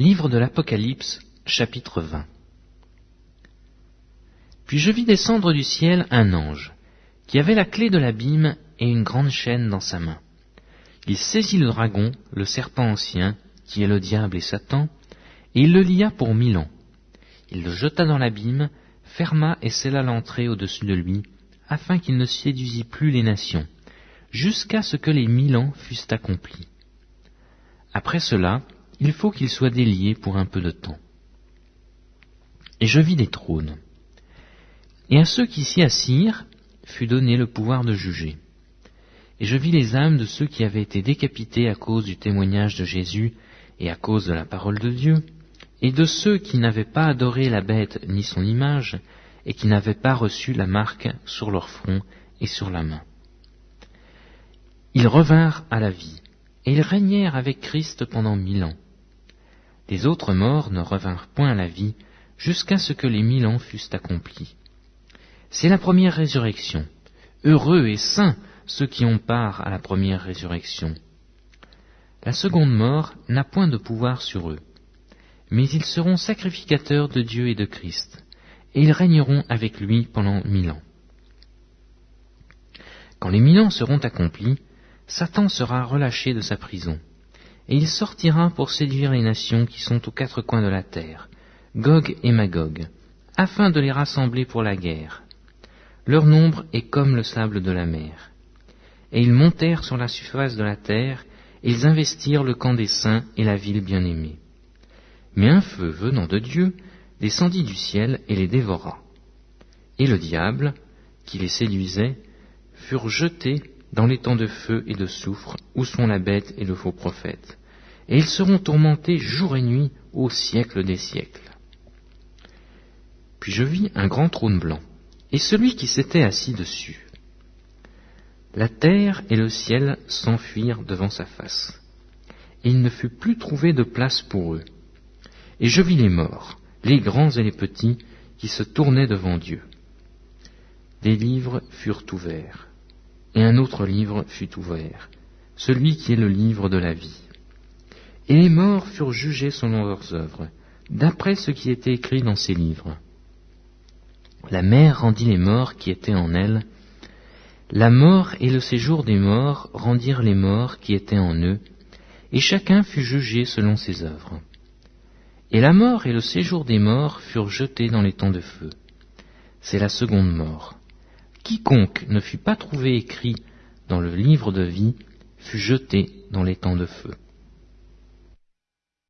Livre de l'Apocalypse, chapitre 20 Puis je vis descendre du ciel un ange, qui avait la clé de l'abîme et une grande chaîne dans sa main. Il saisit le dragon, le serpent ancien, qui est le diable et Satan, et il le lia pour mille ans. Il le jeta dans l'abîme, ferma et scella l'entrée au-dessus de lui, afin qu'il ne séduisit plus les nations, jusqu'à ce que les mille ans fussent accomplis. Après cela, il faut qu'il soit délié pour un peu de temps. Et je vis des trônes. Et à ceux qui s'y assirent fut donné le pouvoir de juger. Et je vis les âmes de ceux qui avaient été décapités à cause du témoignage de Jésus et à cause de la parole de Dieu, et de ceux qui n'avaient pas adoré la bête ni son image, et qui n'avaient pas reçu la marque sur leur front et sur la main. Ils revinrent à la vie, et ils régnèrent avec Christ pendant mille ans. Les autres morts ne revinrent point à la vie jusqu'à ce que les mille ans fussent accomplis. C'est la première résurrection. Heureux et saints ceux qui ont part à la première résurrection. La seconde mort n'a point de pouvoir sur eux, mais ils seront sacrificateurs de Dieu et de Christ, et ils régneront avec lui pendant mille ans. Quand les mille ans seront accomplis, Satan sera relâché de sa prison, et il sortira pour séduire les nations qui sont aux quatre coins de la terre, Gog et Magog, afin de les rassembler pour la guerre. Leur nombre est comme le sable de la mer. Et ils montèrent sur la surface de la terre, et ils investirent le camp des saints et la ville bien-aimée. Mais un feu venant de Dieu descendit du ciel et les dévora. Et le diable, qui les séduisait, furent jetés dans les temps de feu et de soufre, où sont la bête et le faux prophète. Et ils seront tourmentés jour et nuit au siècle des siècles. Puis je vis un grand trône blanc, et celui qui s'était assis dessus. La terre et le ciel s'enfuirent devant sa face, et il ne fut plus trouvé de place pour eux. Et je vis les morts, les grands et les petits, qui se tournaient devant Dieu. Des livres furent ouverts, et un autre livre fut ouvert, celui qui est le livre de la vie. Et les morts furent jugés selon leurs œuvres, d'après ce qui était écrit dans ces livres. La mer rendit les morts qui étaient en elle. La mort et le séjour des morts rendirent les morts qui étaient en eux, et chacun fut jugé selon ses œuvres. Et la mort et le séjour des morts furent jetés dans les temps de feu. C'est la seconde mort. Quiconque ne fut pas trouvé écrit dans le livre de vie fut jeté dans les temps de feu.